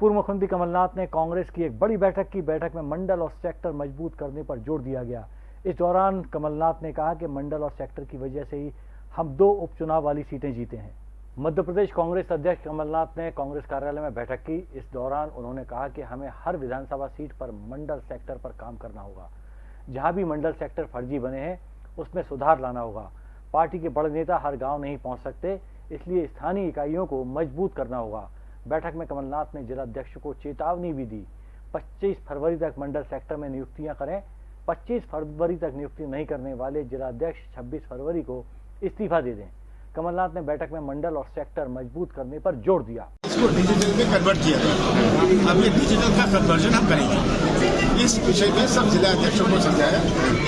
पूर्व मुख्यमंत्री कमलनाथ ने कांग्रेस की एक बड़ी बैठक की। बैठक में मंडल और सेक्टर मज़बूत करने पर ज़ोर दिया गया। इस दौरान कमलनाथ ने कहा कि मंडल और सेक्टर की वजह से ही हम दो उपचुनाव वाली सीटें जीते हैं। मध्य प्रदेश कांग्रेस अध्यक्ष कमलनाथ ने कांग्रेस कार्यालय में बैठक की। इस दौरान उन्होंने कहा कि हमें हर विधानसभा सीट पर मंडल सेक्टर पर काम करना होगा। जहाँ भी मंडल सेक्टर फर्जी बने हैं, उसमें सुधार लाना होगा। पार्टी के बड़े नेता हर गाँव नहीं पहुँच सकते, इसलिए स्थानीय इकाइयों को मज़बूत करना होगा। बैठक में कमलनाथ ने जिलाध्यक्ष को चेतावनी भी दी। 25 फरवरी तक मंडल सेक्टर में नियुक्तियाँ करें। 25 फरवरी तक नियुक्ति नहीं करने वाले जिलाध्यक्ष 26 फरवरी को इस्तीफा दे दें। कमलनाथ ने बैठक में मंडल और सेक्टर मज़बूत करने पर ज़ोर दिया। इसको डिजिटल में कन्वर्ट किया गया अब ये डिजिटल का कन्वर्जन हम करेंगे। इस विषय में सब जिला अध्यक्षों को समझाया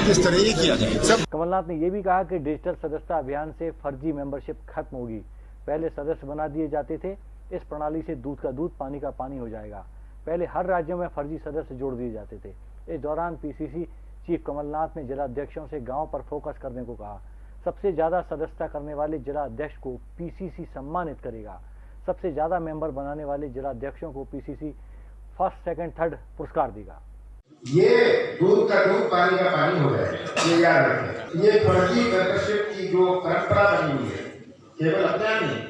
किस तरह ये किया जाए। सब कमलनाथ ने यह भी कहा कि डिजिटल सदस्यता अभियान से फर्जी मेंबरशिप खत्म होगी। पहले सदस्य बना दिए जाते थे इस प्रणाली से दूध का दूध, पानी का पानी हो जाएगा। पहले हर राज्यों में फर्जी सदस्य जोड़ दिए जाते थे। इस दौरान पीसीसी चीफ कमलनाथ ने जिला अध्यक्षों से गाँव पर फोकस करने को कहा। सबसे ज़्यादा सदस्यता करने वाले जिला अध्यक्ष को पीसीसी सम्मानित करेगा। सबसे ज़्यादा मेंबर बनाने वाले जिला अध्यक्षों को पीसीसी फ़र्स्ट, सेकंड, थर्ड पुरस्कार देगा। ये दूध का दूध, पानी का पानी हो जाए। ये याद रखें। ये फर्जी मेंबरशिप की जो परंपरा बनी हुई है, केवल अपने नहीं,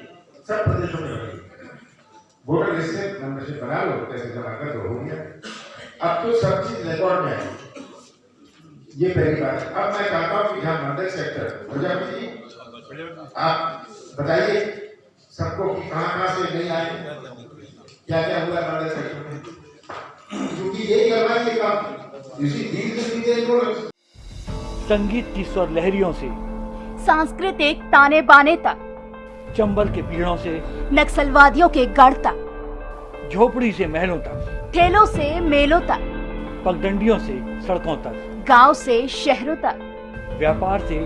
सब प्रदेशों में वोटर लिस्ट से मेंबरशिप बना लो पैसे जमा कर दो हो गया। अब तो सब चीज़ रिकॉर्ड में आई। ये पहली बात अब मैं चाहता हूँ कि मंडल सेक्टर प्रजापति जी आप बताइए सबको कि कहाँ कहाँ से नहीं आए? क्या क्या हुआ मंडल सेक्टर में? क्योंकि यही करवाएँगे काम। इसी इनको संगीत की स्वर लहरियों से। सांस्कृतिक ताने बाने तक। चंबल के पीड़ों से नक्सलवादियों के गढ़ तक झोपड़ी से महलों तक ठेलों से मेलों तक पगडंडियों से सड़कों तक गाँव से शहरों तक व्यापार से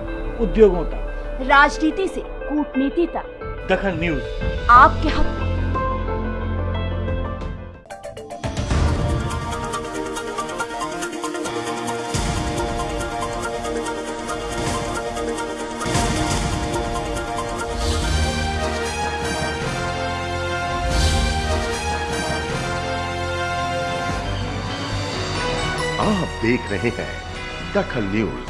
उद्योगों तक। राजनीति से कूटनीति तक। दखल न्यूज़। आपके हक आप देख रहे हैं दखल न्यूज़।